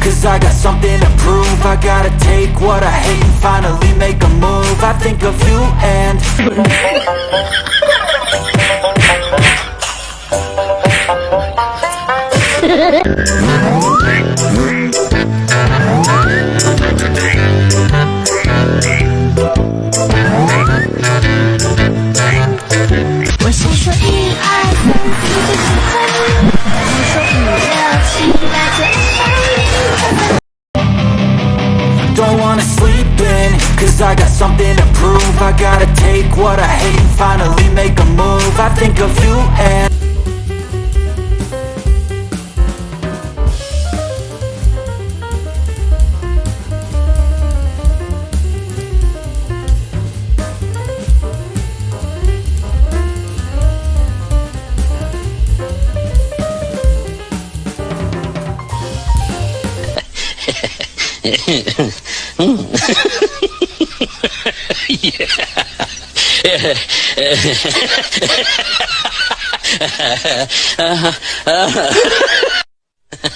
Cause I got something to prove. I gotta take what I hate and finally make a move. I think of you and I'm sleeping Cause I got something to prove. I gotta take what I hate and finally make a move. I think of you and yeah.